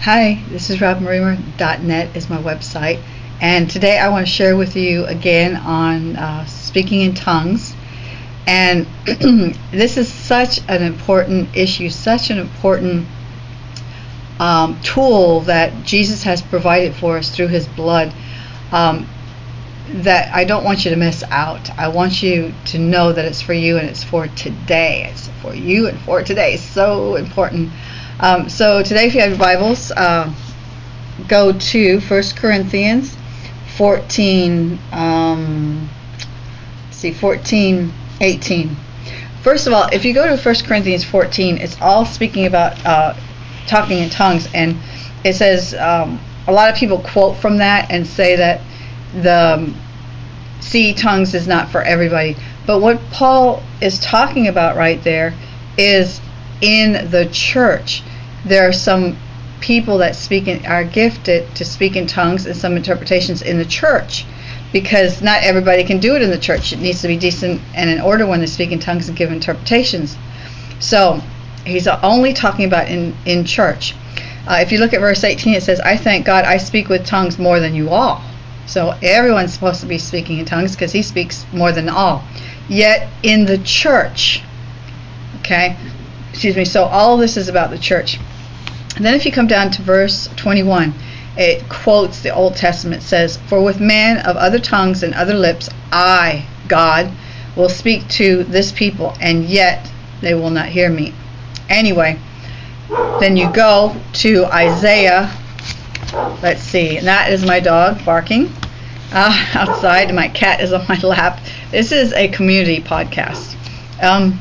Hi, this is robinbremer.net is my website, and today I want to share with you again on uh, speaking in tongues. And this is such an important issue, such an important um, tool that Jesus has provided for us through His blood. Um, that I don't want you to miss out. I want you to know that it's for you and it's for today. It's for you and for today. So important. Um, so today, if you have your Bibles, uh, go to 1 Corinthians 14. Um, see, 14, 18. First of all, if you go to 1 Corinthians 14, it's all speaking about uh, talking in tongues, and it says um, a lot of people quote from that and say that the um, see tongues is not for everybody. But what Paul is talking about right there is in the church. There are some people that speak in, are gifted to speak in tongues and some interpretations in the church because not everybody can do it in the church. It needs to be decent and in order when they speak in tongues and give interpretations. So he's only talking about in, in church. Uh, if you look at verse 18, it says, I thank God I speak with tongues more than you all. So everyone's supposed to be speaking in tongues because he speaks more than all. Yet in the church, okay, excuse me, so all this is about the church. And then if you come down to verse 21, it quotes the Old Testament, says, For with man of other tongues and other lips, I, God, will speak to this people, and yet they will not hear me. Anyway, then you go to Isaiah Let's see. And that is my dog barking uh, outside. My cat is on my lap. This is a community podcast. Um,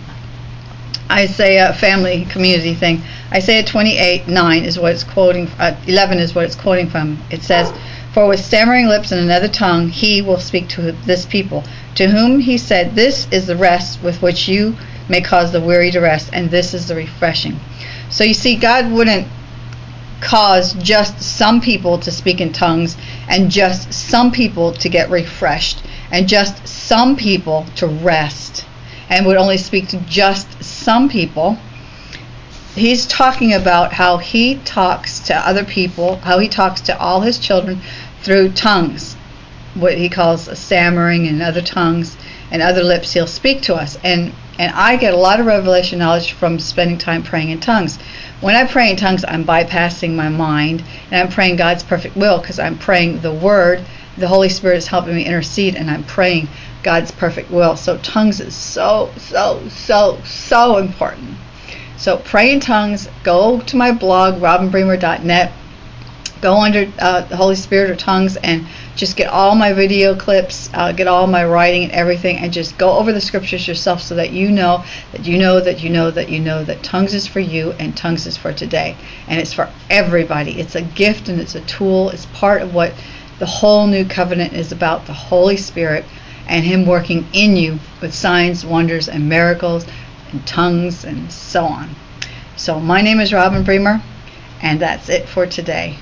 Isaiah family community thing. Isaiah 28 9 is what it's quoting. Uh, 11 is what it's quoting from. It says, "For with stammering lips and another tongue he will speak to this people, to whom he said, This is the rest with which you may cause the weary to rest, and this is the refreshing." So you see, God wouldn't cause just some people to speak in tongues and just some people to get refreshed and just some people to rest and would only speak to just some people. He's talking about how he talks to other people, how he talks to all his children through tongues, what he calls stammering and other tongues and other lips he'll speak to us. And and I get a lot of revelation knowledge from spending time praying in tongues. When I pray in tongues, I'm bypassing my mind and I'm praying God's perfect will because I'm praying the Word. The Holy Spirit is helping me intercede and I'm praying God's perfect will. So, tongues is so, so, so, so important. So, pray in tongues. Go to my blog, robinbremer.net. Go under uh, the Holy Spirit or tongues and just get all my video clips, uh, get all my writing and everything, and just go over the scriptures yourself so that you know that you know that you know that you know that tongues is for you and tongues is for today. And it's for everybody. It's a gift and it's a tool. It's part of what the whole new covenant is about the Holy Spirit and Him working in you with signs, wonders, and miracles, and tongues, and so on. So, my name is Robin Bremer, and that's it for today.